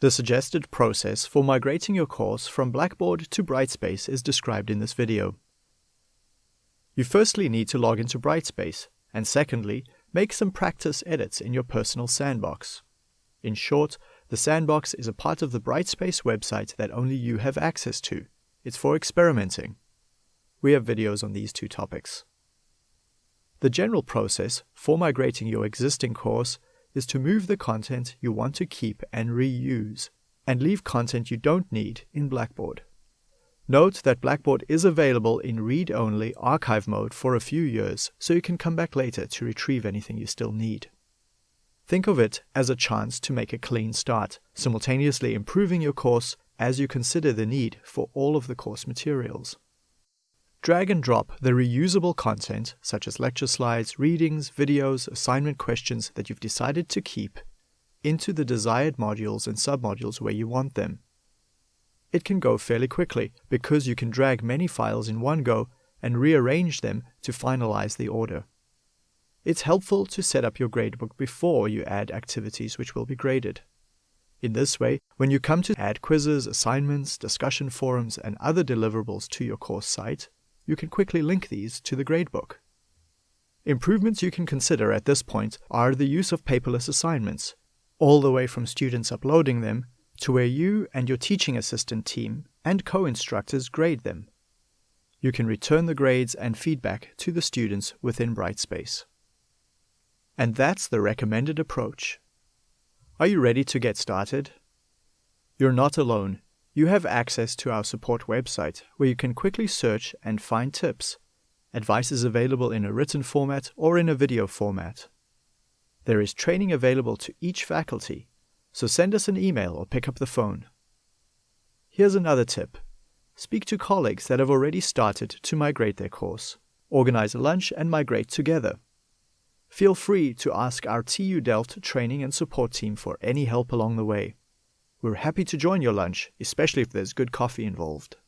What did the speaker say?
The suggested process for migrating your course from Blackboard to Brightspace is described in this video. You firstly need to log into Brightspace, and secondly, make some practice edits in your personal sandbox. In short, the sandbox is a part of the Brightspace website that only you have access to. It's for experimenting. We have videos on these two topics. The general process for migrating your existing course is to move the content you want to keep and reuse, and leave content you don't need in Blackboard. Note that Blackboard is available in read-only archive mode for a few years, so you can come back later to retrieve anything you still need. Think of it as a chance to make a clean start, simultaneously improving your course as you consider the need for all of the course materials. Drag and drop the reusable content, such as lecture slides, readings, videos, assignment questions that you've decided to keep, into the desired modules and submodules where you want them. It can go fairly quickly because you can drag many files in one go and rearrange them to finalize the order. It's helpful to set up your gradebook before you add activities which will be graded. In this way, when you come to add quizzes, assignments, discussion forums, and other deliverables to your course site, you can quickly link these to the gradebook. Improvements you can consider at this point are the use of paperless assignments, all the way from students uploading them to where you and your teaching assistant team and co-instructors grade them. You can return the grades and feedback to the students within Brightspace. And that's the recommended approach. Are you ready to get started? You're not alone. You have access to our support website where you can quickly search and find tips. Advice is available in a written format or in a video format. There is training available to each faculty so send us an email or pick up the phone. Here's another tip. Speak to colleagues that have already started to migrate their course. Organize a lunch and migrate together. Feel free to ask our TU Delft training and support team for any help along the way. We're happy to join your lunch, especially if there's good coffee involved.